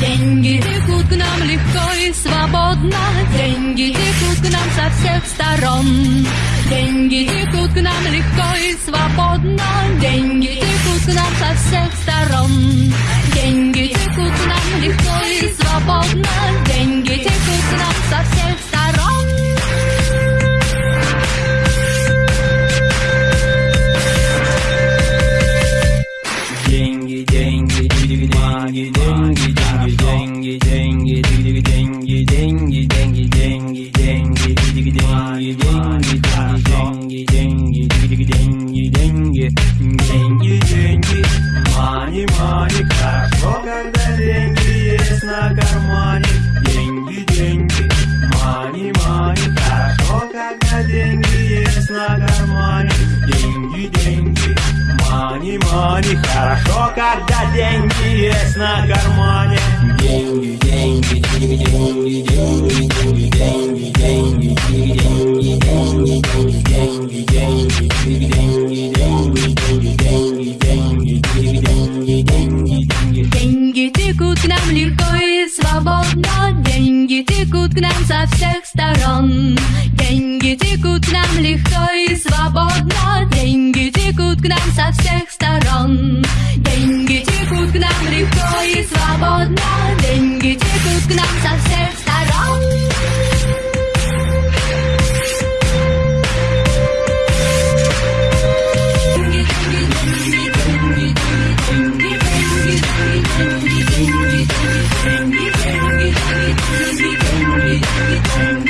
Деньги текут к нам легко и свободно, деньги текут к нам со всех сторон. Деньги текут к нам легко и свободно, деньги текут к нам со всех сторон. Хорошо, когда деньги есть на кармане, деньги, деньги, мани, мани, хорошо, когда деньги есть на кармане, деньги, деньги, мани, мани, хорошо, когда деньги есть на кармане, к нам легко и свободно, деньги текут к нам со всех сторон. Деньги текут к нам легко и свободно, деньги текут к нам со всех сторон. Boogie, boogie.